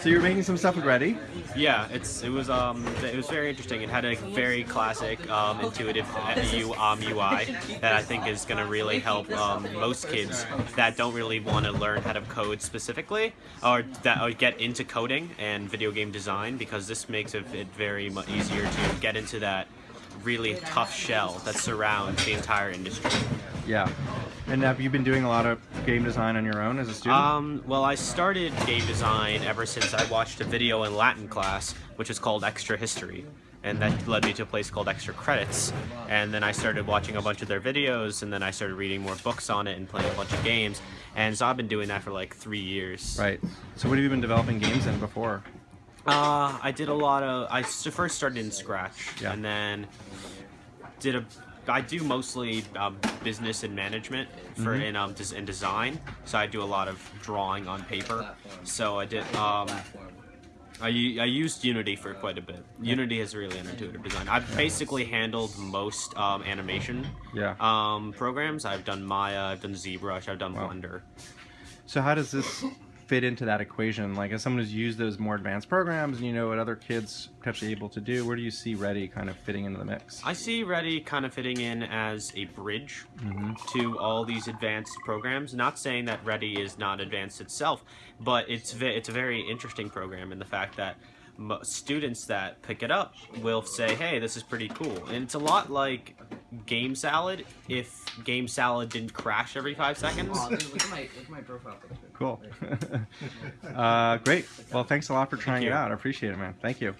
So you're making some stuff with Ready? Yeah, it's it was um it was very interesting. It had a very classic um, intuitive U, um, UI that I think is going to really help um, most kids that don't really want to learn how to code specifically or that or get into coding and video game design because this makes it very much easier to get into that really tough shell that surrounds the entire industry. Yeah. And have you been doing a lot of game design on your own as a student? Um, well, I started game design ever since I watched a video in Latin class, which is called Extra History. And that led me to a place called Extra Credits. And then I started watching a bunch of their videos, and then I started reading more books on it and playing a bunch of games. And so I've been doing that for like three years. Right. So what have you been developing games in before? Uh, I did a lot of. I first started in Scratch, yeah. and then did a. I do mostly um, business and management for mm -hmm. in um in design. So I do a lot of drawing on paper. So I did. Um, I, I used Unity for quite a bit. Unity has really an intuitive design. I've basically handled most um, animation yeah. um, programs. I've done Maya, I've done ZBrush, I've done wow. Blender. So how does this fit into that equation? Like as someone who's used those more advanced programs and you know what other kids potentially able to do, where do you see Ready kind of fitting into the mix? I see Ready kind of fitting in as a bridge mm -hmm. to all these advanced programs. Not saying that Ready is not advanced itself, but it's it's a very interesting program in the fact that students that pick it up will say, hey, this is pretty cool. And it's a lot like Game Salad if Game Salad didn't crash every five seconds. Oh, look at my, look at my profile picture. Cool. uh, great. Well, thanks a lot for trying it out. I appreciate it, man. Thank you.